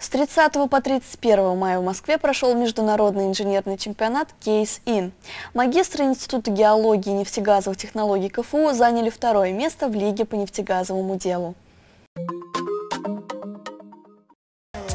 С 30 по 31 мая в Москве прошел международный инженерный чемпионат «Кейс-Ин». Магистры Института геологии и нефтегазовых технологий КФУ заняли второе место в Лиге по нефтегазовому делу.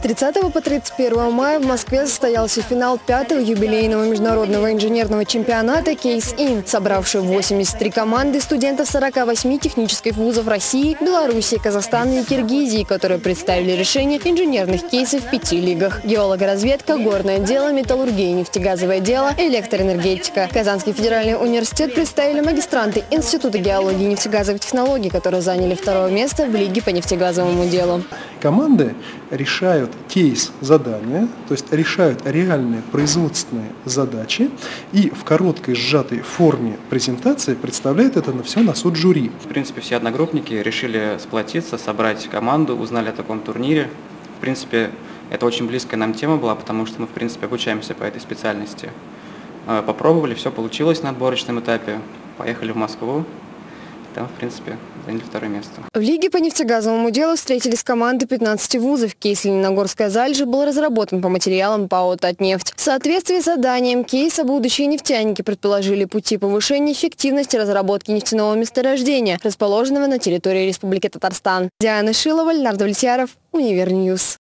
30 по 31 мая в Москве состоялся финал пятого юбилейного международного инженерного чемпионата «Кейс-Ин», собравший 83 команды студентов 48 технических вузов России, Белоруссии, Казахстана и Киргизии, которые представили решение инженерных кейсов в пяти лигах. Геологоразведка, горное дело, металлургия, нефтегазовое дело, электроэнергетика. Казанский федеральный университет представили магистранты Института геологии и нефтегазовых технологий, которые заняли второе место в Лиге по нефтегазовому делу. Команды решают кейс задания, то есть решают реальные производственные задачи и в короткой сжатой форме презентации представляют это на все на суд жюри. В принципе, все одногруппники решили сплотиться, собрать команду, узнали о таком турнире. В принципе, это очень близкая нам тема была, потому что мы, в принципе, обучаемся по этой специальности. Э, попробовали, все получилось на отборочном этапе, поехали в Москву, там, в принципе, заняли второе место. В Лиге по нефтегазовому делу встретились команды 15 вузов. Кейс «Лениногорская залежи» был разработан по материалам ПАО «Татнефть». В соответствии с заданием кейса будущие нефтяники предположили пути повышения эффективности разработки нефтяного месторождения, расположенного на территории Республики Татарстан. Диана Шилова, Леонард Влетьяров, Univer News.